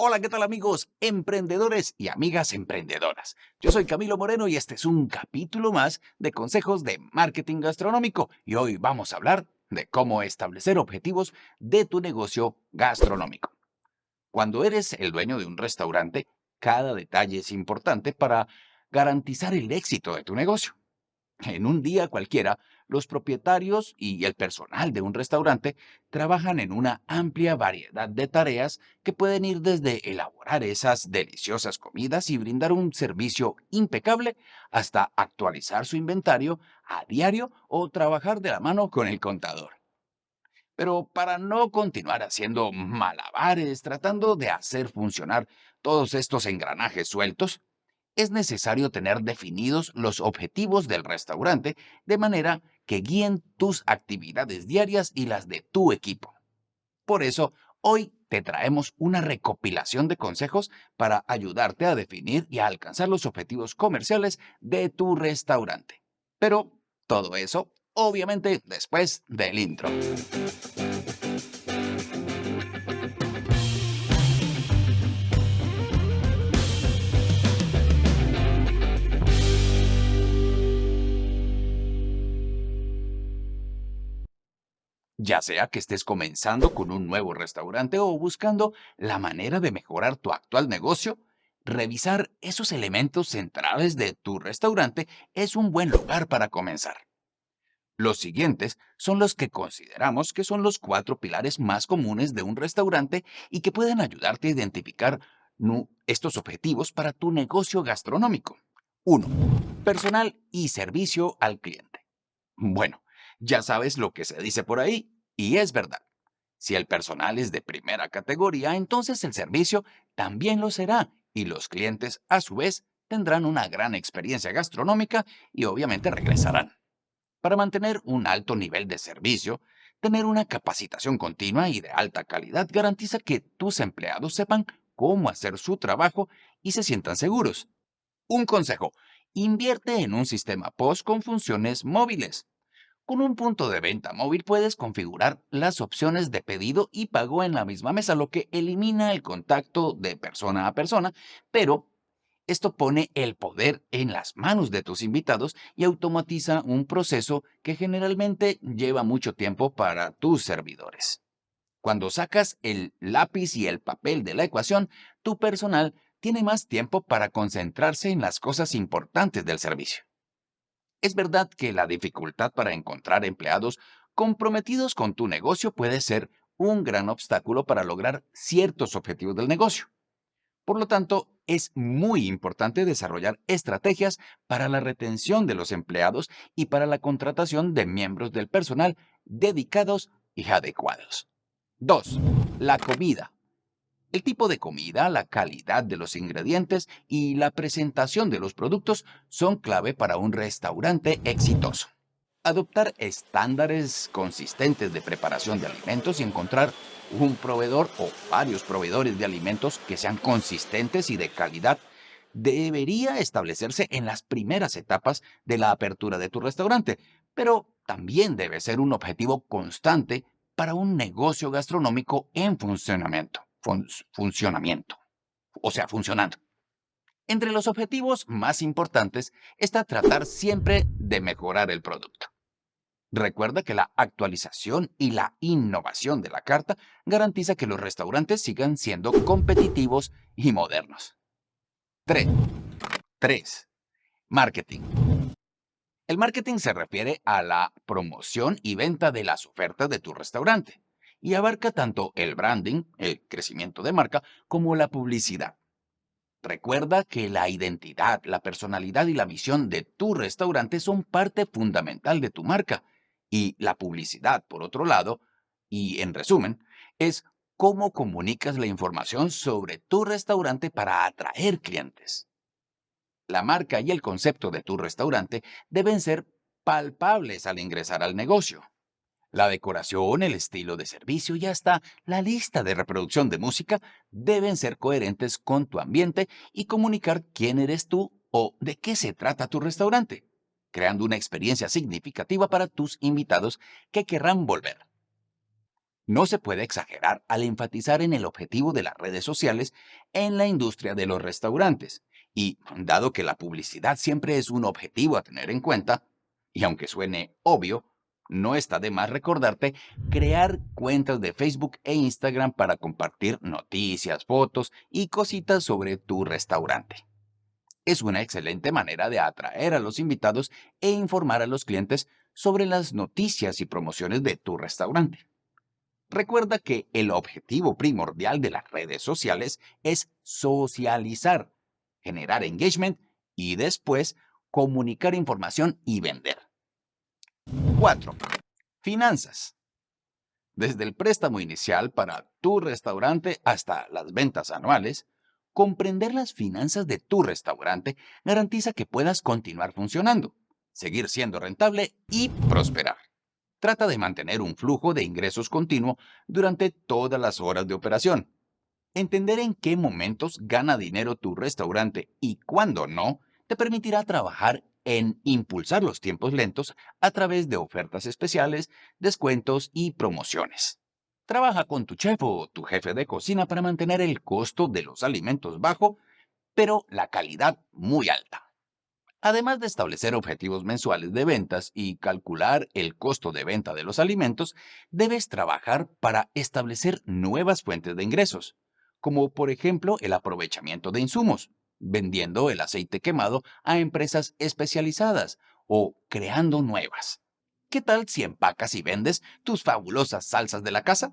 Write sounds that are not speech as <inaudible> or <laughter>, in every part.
Hola, ¿qué tal amigos emprendedores y amigas emprendedoras? Yo soy Camilo Moreno y este es un capítulo más de consejos de marketing gastronómico y hoy vamos a hablar de cómo establecer objetivos de tu negocio gastronómico. Cuando eres el dueño de un restaurante, cada detalle es importante para garantizar el éxito de tu negocio. En un día cualquiera, los propietarios y el personal de un restaurante trabajan en una amplia variedad de tareas que pueden ir desde elaborar esas deliciosas comidas y brindar un servicio impecable hasta actualizar su inventario a diario o trabajar de la mano con el contador. Pero para no continuar haciendo malabares tratando de hacer funcionar todos estos engranajes sueltos, es necesario tener definidos los objetivos del restaurante de manera que guíen tus actividades diarias y las de tu equipo. Por eso, hoy te traemos una recopilación de consejos para ayudarte a definir y a alcanzar los objetivos comerciales de tu restaurante. Pero todo eso, obviamente, después del intro. Ya sea que estés comenzando con un nuevo restaurante o buscando la manera de mejorar tu actual negocio, revisar esos elementos centrales de tu restaurante es un buen lugar para comenzar. Los siguientes son los que consideramos que son los cuatro pilares más comunes de un restaurante y que pueden ayudarte a identificar estos objetivos para tu negocio gastronómico. 1. Personal y servicio al cliente. Bueno, ya sabes lo que se dice por ahí, y es verdad. Si el personal es de primera categoría, entonces el servicio también lo será, y los clientes, a su vez, tendrán una gran experiencia gastronómica y obviamente regresarán. Para mantener un alto nivel de servicio, tener una capacitación continua y de alta calidad garantiza que tus empleados sepan cómo hacer su trabajo y se sientan seguros. Un consejo, invierte en un sistema POS con funciones móviles. Con un punto de venta móvil puedes configurar las opciones de pedido y pago en la misma mesa, lo que elimina el contacto de persona a persona, pero esto pone el poder en las manos de tus invitados y automatiza un proceso que generalmente lleva mucho tiempo para tus servidores. Cuando sacas el lápiz y el papel de la ecuación, tu personal tiene más tiempo para concentrarse en las cosas importantes del servicio. Es verdad que la dificultad para encontrar empleados comprometidos con tu negocio puede ser un gran obstáculo para lograr ciertos objetivos del negocio. Por lo tanto, es muy importante desarrollar estrategias para la retención de los empleados y para la contratación de miembros del personal dedicados y adecuados. 2. La comida. El tipo de comida, la calidad de los ingredientes y la presentación de los productos son clave para un restaurante exitoso. Adoptar estándares consistentes de preparación de alimentos y encontrar un proveedor o varios proveedores de alimentos que sean consistentes y de calidad debería establecerse en las primeras etapas de la apertura de tu restaurante, pero también debe ser un objetivo constante para un negocio gastronómico en funcionamiento funcionamiento, o sea, funcionando. Entre los objetivos más importantes está tratar siempre de mejorar el producto. Recuerda que la actualización y la innovación de la carta garantiza que los restaurantes sigan siendo competitivos y modernos. 3. 3. Marketing. El marketing se refiere a la promoción y venta de las ofertas de tu restaurante y abarca tanto el branding, el crecimiento de marca, como la publicidad. Recuerda que la identidad, la personalidad y la misión de tu restaurante son parte fundamental de tu marca y la publicidad, por otro lado, y en resumen, es cómo comunicas la información sobre tu restaurante para atraer clientes. La marca y el concepto de tu restaurante deben ser palpables al ingresar al negocio. La decoración, el estilo de servicio y hasta la lista de reproducción de música deben ser coherentes con tu ambiente y comunicar quién eres tú o de qué se trata tu restaurante, creando una experiencia significativa para tus invitados que querrán volver. No se puede exagerar al enfatizar en el objetivo de las redes sociales en la industria de los restaurantes. Y dado que la publicidad siempre es un objetivo a tener en cuenta, y aunque suene obvio, no está de más recordarte crear cuentas de Facebook e Instagram para compartir noticias, fotos y cositas sobre tu restaurante. Es una excelente manera de atraer a los invitados e informar a los clientes sobre las noticias y promociones de tu restaurante. Recuerda que el objetivo primordial de las redes sociales es socializar, generar engagement y después comunicar información y vender. 4. Finanzas. Desde el préstamo inicial para tu restaurante hasta las ventas anuales, comprender las finanzas de tu restaurante garantiza que puedas continuar funcionando, seguir siendo rentable y prosperar. Trata de mantener un flujo de ingresos continuo durante todas las horas de operación. Entender en qué momentos gana dinero tu restaurante y cuándo no, te permitirá trabajar en impulsar los tiempos lentos a través de ofertas especiales, descuentos y promociones. Trabaja con tu chef o tu jefe de cocina para mantener el costo de los alimentos bajo, pero la calidad muy alta. Además de establecer objetivos mensuales de ventas y calcular el costo de venta de los alimentos, debes trabajar para establecer nuevas fuentes de ingresos, como por ejemplo el aprovechamiento de insumos, vendiendo el aceite quemado a empresas especializadas o creando nuevas. ¿Qué tal si empacas y vendes tus fabulosas salsas de la casa?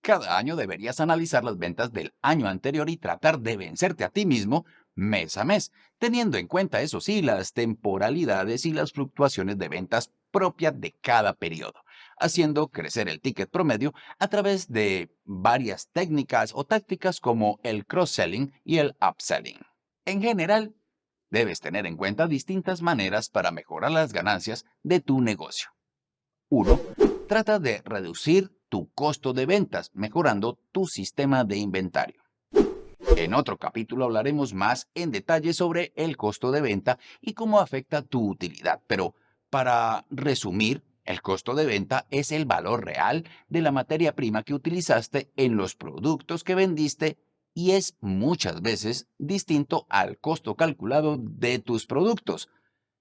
Cada año deberías analizar las ventas del año anterior y tratar de vencerte a ti mismo mes a mes, teniendo en cuenta, eso sí, las temporalidades y las fluctuaciones de ventas propias de cada periodo, haciendo crecer el ticket promedio a través de varias técnicas o tácticas como el cross-selling y el upselling. En general, debes tener en cuenta distintas maneras para mejorar las ganancias de tu negocio. 1. Trata de reducir tu costo de ventas mejorando tu sistema de inventario. En otro capítulo hablaremos más en detalle sobre el costo de venta y cómo afecta tu utilidad, pero para resumir, el costo de venta es el valor real de la materia prima que utilizaste en los productos que vendiste y es muchas veces distinto al costo calculado de tus productos.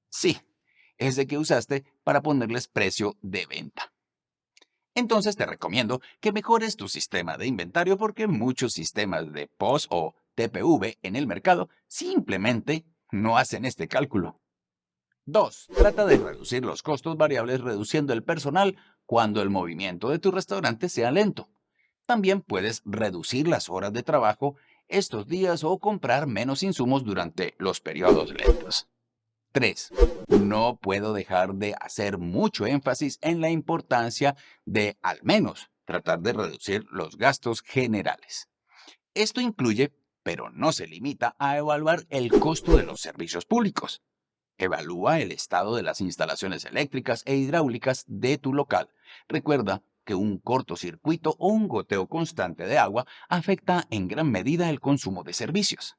Sí, ese que usaste para ponerles precio de venta. Entonces te recomiendo que mejores tu sistema de inventario porque muchos sistemas de POS o TPV en el mercado simplemente no hacen este cálculo. 2. Trata de reducir los costos variables reduciendo el personal cuando el movimiento de tu restaurante sea lento. También puedes reducir las horas de trabajo estos días o comprar menos insumos durante los periodos lentos. 3. No puedo dejar de hacer mucho énfasis en la importancia de, al menos, tratar de reducir los gastos generales. Esto incluye, pero no se limita, a evaluar el costo de los servicios públicos. Evalúa el estado de las instalaciones eléctricas e hidráulicas de tu local. Recuerda que un cortocircuito o un goteo constante de agua afecta en gran medida el consumo de servicios.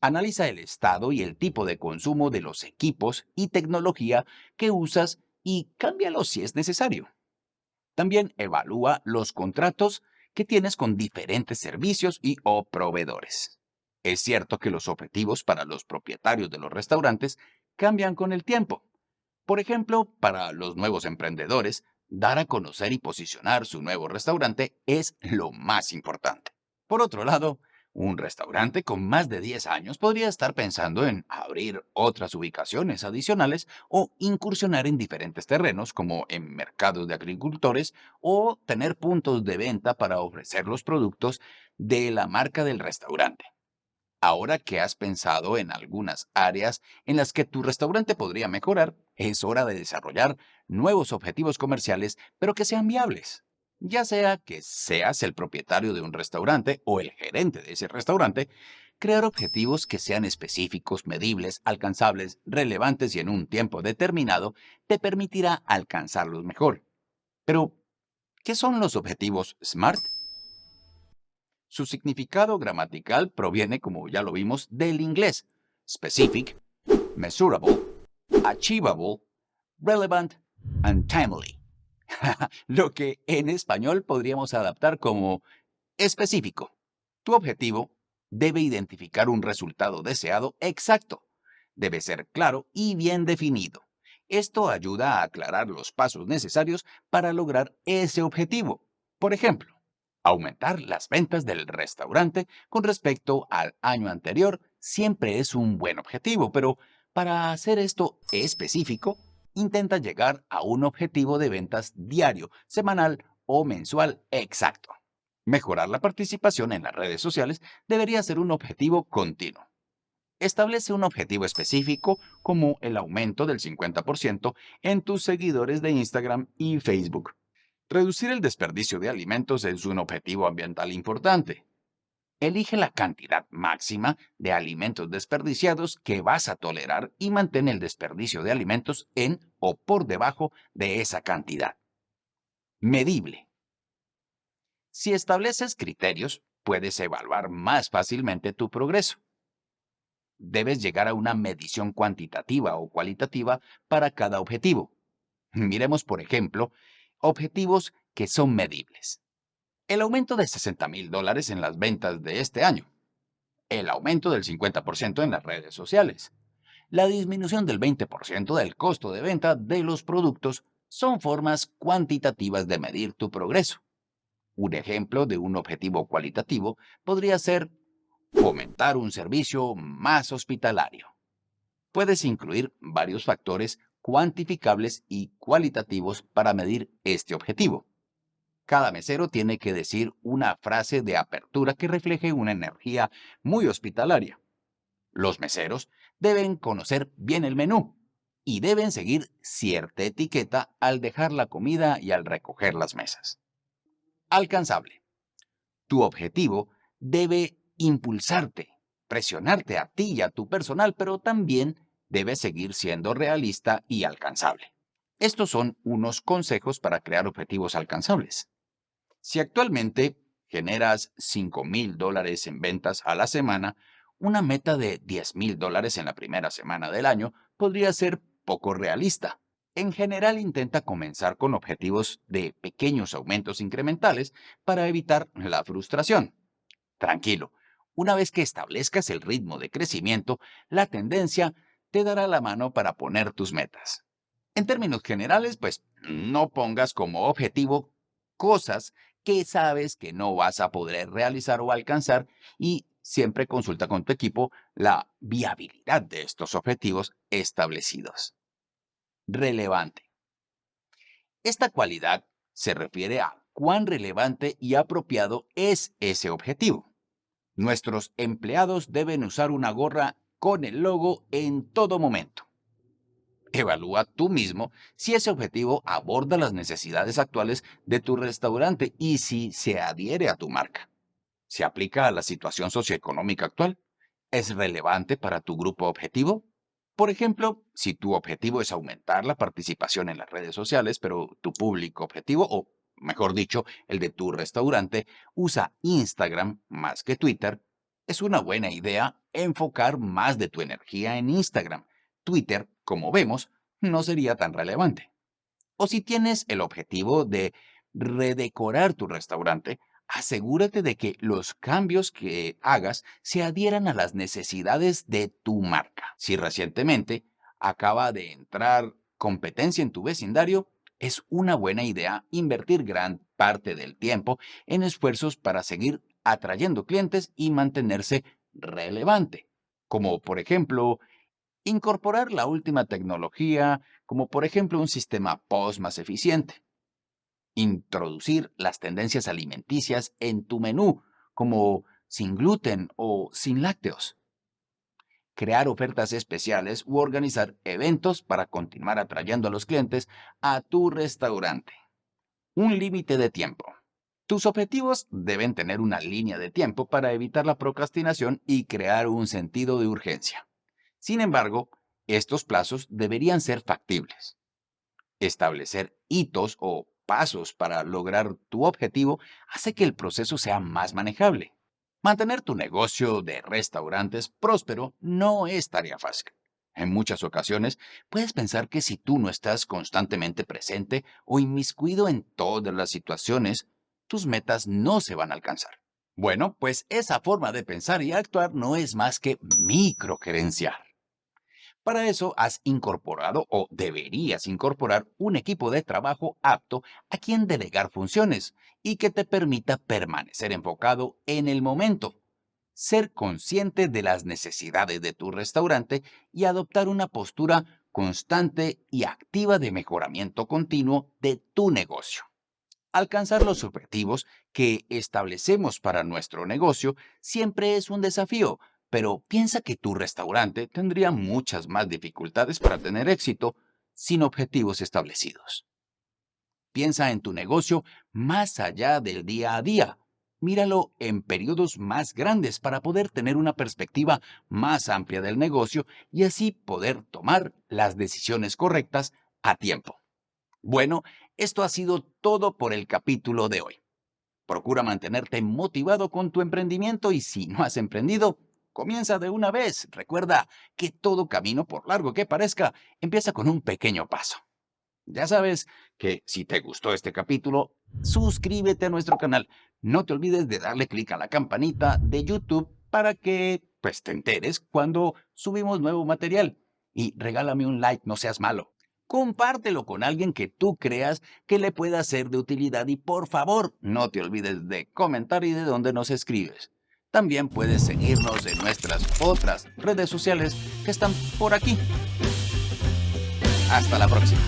Analiza el estado y el tipo de consumo de los equipos y tecnología que usas y cámbialos si es necesario. También evalúa los contratos que tienes con diferentes servicios y o proveedores. Es cierto que los objetivos para los propietarios de los restaurantes cambian con el tiempo. Por ejemplo, para los nuevos emprendedores, dar a conocer y posicionar su nuevo restaurante es lo más importante. Por otro lado, un restaurante con más de 10 años podría estar pensando en abrir otras ubicaciones adicionales o incursionar en diferentes terrenos como en mercados de agricultores o tener puntos de venta para ofrecer los productos de la marca del restaurante. Ahora que has pensado en algunas áreas en las que tu restaurante podría mejorar, es hora de desarrollar nuevos objetivos comerciales, pero que sean viables. Ya sea que seas el propietario de un restaurante o el gerente de ese restaurante, crear objetivos que sean específicos, medibles, alcanzables, relevantes y en un tiempo determinado te permitirá alcanzarlos mejor. Pero, ¿qué son los objetivos SMART? Su significado gramatical proviene, como ya lo vimos, del inglés specific, measurable, achievable, relevant and timely. <laughs> Lo que en español podríamos adaptar como específico. Tu objetivo debe identificar un resultado deseado exacto. Debe ser claro y bien definido. Esto ayuda a aclarar los pasos necesarios para lograr ese objetivo. Por ejemplo, aumentar las ventas del restaurante con respecto al año anterior siempre es un buen objetivo, pero para hacer esto específico, intenta llegar a un objetivo de ventas diario, semanal o mensual exacto. Mejorar la participación en las redes sociales debería ser un objetivo continuo. Establece un objetivo específico como el aumento del 50% en tus seguidores de Instagram y Facebook. Reducir el desperdicio de alimentos es un objetivo ambiental importante. Elige la cantidad máxima de alimentos desperdiciados que vas a tolerar y mantén el desperdicio de alimentos en o por debajo de esa cantidad. Medible. Si estableces criterios, puedes evaluar más fácilmente tu progreso. Debes llegar a una medición cuantitativa o cualitativa para cada objetivo. Miremos, por ejemplo, objetivos que son medibles. El aumento de 60 mil dólares en las ventas de este año. El aumento del 50% en las redes sociales. La disminución del 20% del costo de venta de los productos son formas cuantitativas de medir tu progreso. Un ejemplo de un objetivo cualitativo podría ser fomentar un servicio más hospitalario. Puedes incluir varios factores cuantificables y cualitativos para medir este objetivo. Cada mesero tiene que decir una frase de apertura que refleje una energía muy hospitalaria. Los meseros deben conocer bien el menú y deben seguir cierta etiqueta al dejar la comida y al recoger las mesas. Alcanzable. Tu objetivo debe impulsarte, presionarte a ti y a tu personal, pero también debe seguir siendo realista y alcanzable. Estos son unos consejos para crear objetivos alcanzables. Si actualmente generas 5 mil dólares en ventas a la semana, una meta de 10 mil dólares en la primera semana del año podría ser poco realista. En general intenta comenzar con objetivos de pequeños aumentos incrementales para evitar la frustración. Tranquilo, una vez que establezcas el ritmo de crecimiento, la tendencia te dará la mano para poner tus metas. En términos generales, pues no pongas como objetivo cosas que sabes que no vas a poder realizar o alcanzar y siempre consulta con tu equipo la viabilidad de estos objetivos establecidos. Relevante. Esta cualidad se refiere a cuán relevante y apropiado es ese objetivo. Nuestros empleados deben usar una gorra con el logo en todo momento. Evalúa tú mismo si ese objetivo aborda las necesidades actuales de tu restaurante y si se adhiere a tu marca. ¿Se aplica a la situación socioeconómica actual? ¿Es relevante para tu grupo objetivo? Por ejemplo, si tu objetivo es aumentar la participación en las redes sociales, pero tu público objetivo, o mejor dicho, el de tu restaurante, usa Instagram más que Twitter, es una buena idea enfocar más de tu energía en Instagram. Twitter como vemos, no sería tan relevante. O si tienes el objetivo de redecorar tu restaurante, asegúrate de que los cambios que hagas se adhieran a las necesidades de tu marca. Si recientemente acaba de entrar competencia en tu vecindario, es una buena idea invertir gran parte del tiempo en esfuerzos para seguir atrayendo clientes y mantenerse relevante, como por ejemplo Incorporar la última tecnología, como por ejemplo un sistema POS más eficiente. Introducir las tendencias alimenticias en tu menú, como sin gluten o sin lácteos. Crear ofertas especiales u organizar eventos para continuar atrayendo a los clientes a tu restaurante. Un límite de tiempo. Tus objetivos deben tener una línea de tiempo para evitar la procrastinación y crear un sentido de urgencia. Sin embargo, estos plazos deberían ser factibles. Establecer hitos o pasos para lograr tu objetivo hace que el proceso sea más manejable. Mantener tu negocio de restaurantes próspero no es tarea fácil. En muchas ocasiones, puedes pensar que si tú no estás constantemente presente o inmiscuido en todas las situaciones, tus metas no se van a alcanzar. Bueno, pues esa forma de pensar y actuar no es más que microgerenciar. Para eso has incorporado o deberías incorporar un equipo de trabajo apto a quien delegar funciones y que te permita permanecer enfocado en el momento, ser consciente de las necesidades de tu restaurante y adoptar una postura constante y activa de mejoramiento continuo de tu negocio. Alcanzar los objetivos que establecemos para nuestro negocio siempre es un desafío, pero piensa que tu restaurante tendría muchas más dificultades para tener éxito sin objetivos establecidos. Piensa en tu negocio más allá del día a día. Míralo en periodos más grandes para poder tener una perspectiva más amplia del negocio y así poder tomar las decisiones correctas a tiempo. Bueno, esto ha sido todo por el capítulo de hoy. Procura mantenerte motivado con tu emprendimiento y si no has emprendido, comienza de una vez. Recuerda que todo camino, por largo que parezca, empieza con un pequeño paso. Ya sabes que si te gustó este capítulo, suscríbete a nuestro canal. No te olvides de darle clic a la campanita de YouTube para que pues, te enteres cuando subimos nuevo material. Y regálame un like, no seas malo compártelo con alguien que tú creas que le pueda ser de utilidad y por favor no te olvides de comentar y de dónde nos escribes. También puedes seguirnos en nuestras otras redes sociales que están por aquí. Hasta la próxima.